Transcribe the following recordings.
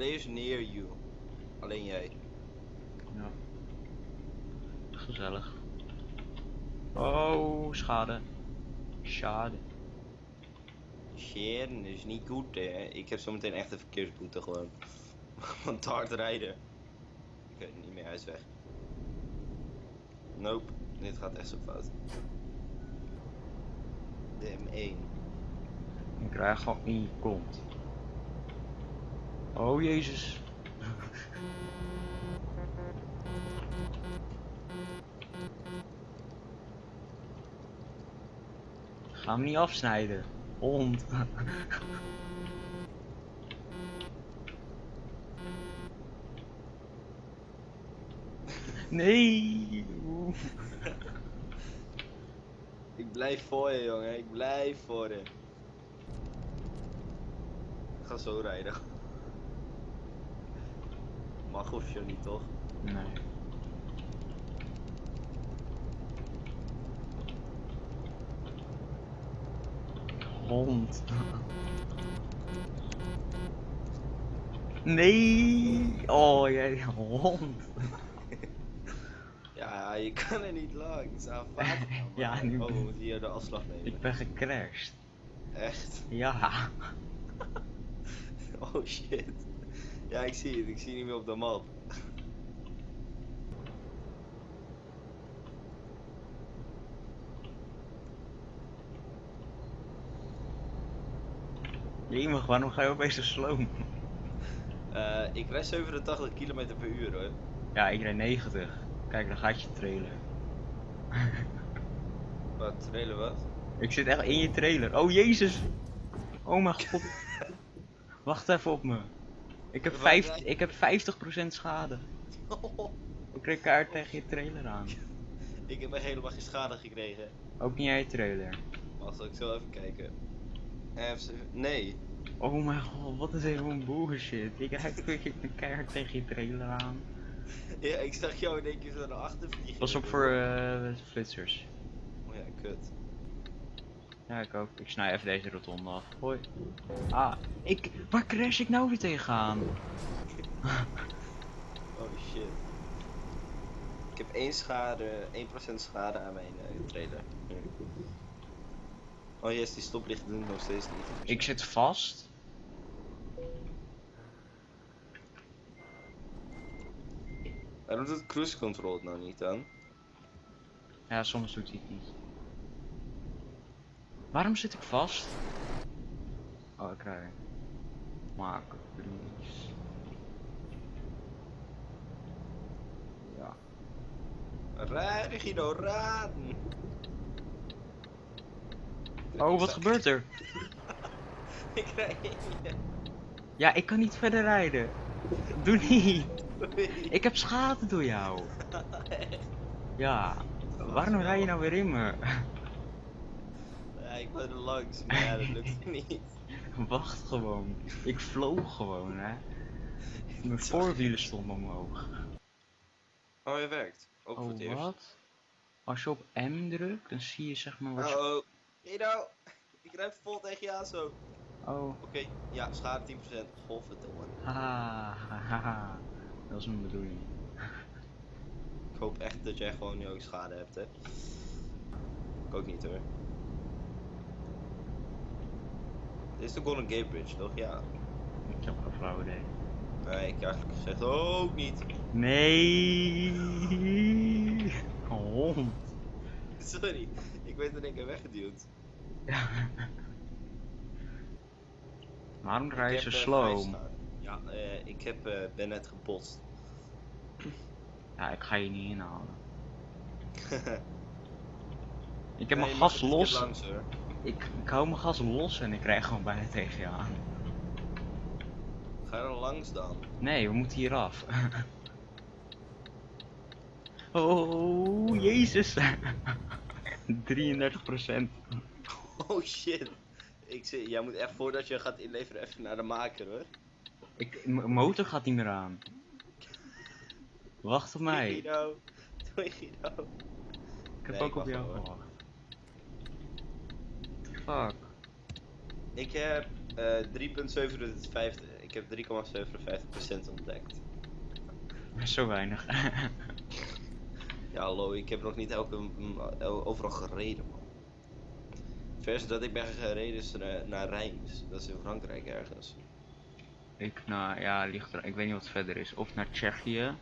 players near you. Alleen jij. Ja. Gezellig. Oh, schade. Schade. Dat is niet goed hè. Ik heb zometeen echt een verkeersboete gewoon. Van te hard rijden. Ik weet het niet meer, hij is weg. Nope, dit gaat echt zo fout. De M1. Ik krijg gewoon in je kont. Oh jezus. Ga hem niet afsnijden. Hond. Nee. Ik blijf voor je jongen, ik blijf voor je. Ik ga zo rijden. Mag of je niet toch? Nee. Hond. Nee. Oh, jij hond. Ja, je kan er niet langs. Aanvaard. Ja, nu- Oh, we moeten hier de afslag nemen. Ik ben gecrashed. Echt? Ja. Oh shit. Ja, ik zie het. Ik zie niet meer op de map. Jemig, waarom ga je opeens zo slow? Eh, ik rijd 87 km per uur hoor. Ja, ik rijd 90. Kijk, dan gaat je trailer. Wat, trailer wat? Ik zit echt in je trailer. Oh jezus! Oh mijn god. Wacht even op me. Ik heb, vijf, ik heb 50% schade. Ik kreeg kaart tegen je trailer aan. ik heb helemaal geen schade gekregen. Ook niet jij je trailer. Wacht, ik zal even kijken. FC nee. Oh mijn god, wat is even een bullshit. Ik rijd een keihard tegen je trailer aan. Ja, ik zag jou in één keer zo naar achter vliegen. Pas op voor eh, flitsers. Oh ja, kut. Ja, ik ook. Ik snij even deze rotonde af. Hoi. Ah, ik... Waar crash ik nou weer tegenaan? Oh shit. Ik heb 1 schade, 1% schade aan mijn eh, trailer. Oh yes, die stoplichten doen nog steeds niet. Ik zit vast. Waarom doet cruise control het nou niet dan? Ja, soms doet hij het niet. Waarom zit ik vast? Oh, ik rij. Maak. Ja. Rij, Guido, raden! Oh, wat gebeurt er? Ik rij in Ja, ik kan niet verder rijden. Doe niet. Ik heb schade door jou. Ja. Waarom rij je nou weer in me? Langs, maar ja, dat lukt niet. Wacht gewoon. Ik vloog gewoon, hè. Mijn voorwielen stonden omhoog. Oh, hij werkt. Ook voor het Oh, eerst. wat? Als je op M drukt, dan zie je zeg maar wat je... Oh, oh. Guido, ik rijd vol tegen je aan zo. Oh. Oké, ja, schade 10%. Godverdomme. Haha, haha. Dat is mijn bedoeling. Ik hoop echt dat jij gewoon nu ook schade hebt, hè. Ik ook niet hoor. Dit is de Golden Gate Bridge, toch? Ja. Ik heb geen flauw idee. Nee, ik heb eigenlijk gezegd ook niet. Nee. Hond. Sorry, ik werd in één keer weggeduwd. Waarom Ik rij je zo eh, slow? Ja, eh, ik heb, eh, ben net gebotst. Ja, ik ga je niet inhalen. Ik heb Nee, mijn gas een los. Langs, hoor. Ik, ik hou mijn gas los en ik rij gewoon bijna tegen je aan. Ga er langs dan. Nee, we moeten hier af. oh, jezus. 33%. Oh shit. Ik zie, jij moet echt voordat je gaat inleveren even naar de maker hoor. Ik, mijn motor gaat niet meer aan. Wacht op mij. Guido. Doei Guido. Ik heb Nee, ook ik op jou gewacht. Fuck. Ik heb eh 3.750. Ik Ik heb 3,57% ontdekt. Zo weinig. Ja, hallo, ik heb nog niet elke, el- overal gereden, man. Vers dat ik ben gereden is naar, Reims. Dat is in Frankrijk ergens. ik, nou ja, ligt er, ik weet niet wat verder is. Of naar Tsjechië.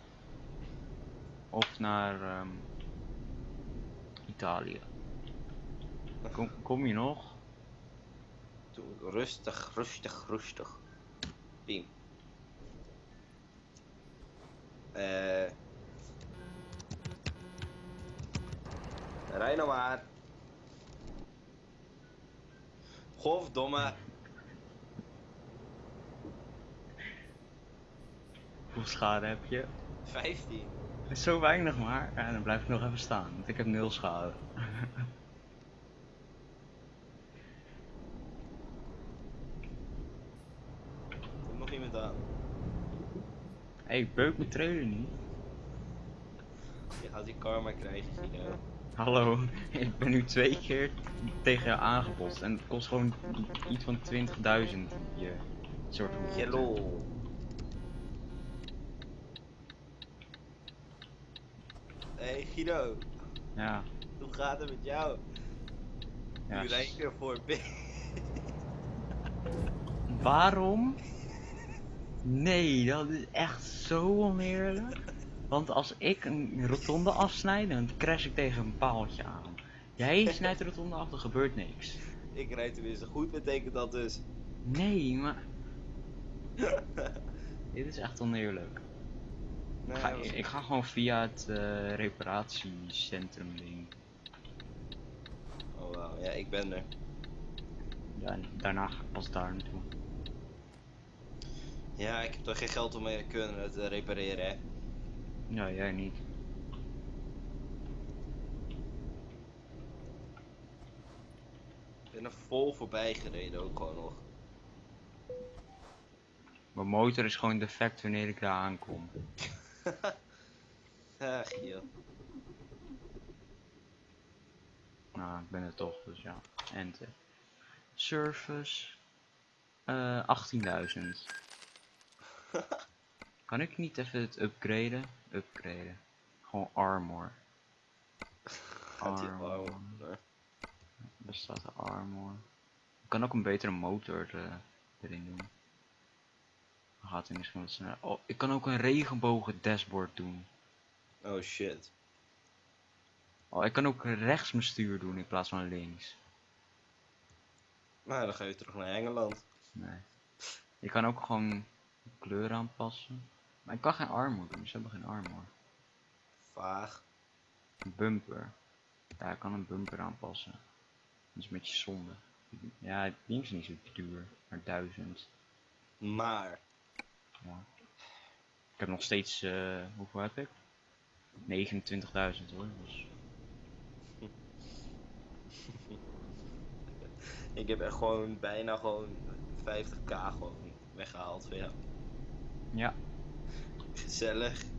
Of naar ehm, Italië. Kom, kom je nog? Rustig, rustig, rustig. Piem. Eh. Rij nou maar. Godverdomme. Hoeveel schade heb je? 15. Zo weinig maar. Ja, dan blijf ik nog even staan. Want ik heb nul schade. Komt nog iemand aan. Hé, hey, ik beuk mijn trailer niet. Je gaat die karma krijgen, Guido. Hallo, ik ben nu twee keer tegen jou aangebost en het kost gewoon iets van 20.000 je soort van Hello. Hey Guido, Ja, hoe gaat het met jou? ja. Nu rijd ik er voor B. Waarom? Nee, dat is echt zo oneerlijk. Want als ik een rotonde afsnijd, dan crash ik tegen een paaltje aan. Jij snijdt de rotonde af, er gebeurt niks. Ik rijd tenminste goed, betekent dat dus. Nee, maar... Dit is echt oneerlijk. Nee, Ik ga, dat was- ik ga gewoon via het eh, reparatiecentrum ding. Oh wauw, ja, ik ben er. Ja, daarna ga ik pas daar naartoe. Ja, ik heb toch geen geld om me kunnen te repareren, hè. Ja, jij niet. Ik ben er vol voorbij gereden ook gewoon nog. Mijn motor is gewoon defect wanneer ik daar aankom. Ah, Giel. Nou, ik ben er toch, dus ja. Enter. Service. eh 18.000. kan ik niet even het upgraden? Upgraden. Gewoon armor. Armor. arm. Daar staat de armor. Ik kan ook een betere motor eh, erin doen. Dan gaat hij misschien wat sneller. Oh, ik kan ook een regenbogen dashboard doen. Oh shit. Oh, ik kan ook rechts mijn stuur doen in plaats van links. Nou, dan ga je terug naar Engeland. Nee. Je kan ook gewoon kleur aanpassen. Maar ik kan geen armor doen, ze hebben geen armor. Vaag. Een bumper. Ja, ik kan een bumper aanpassen. Dat is een beetje zonde. Ja, het ding is niet zo duur, maar 1000. Maar. Ja. Ik heb nog steeds, eh, hoeveel heb ik? 29.000 hoor. Dus Ik heb echt gewoon bijna gewoon 50k gewoon weggehaald van jou. Ja, Gezellig.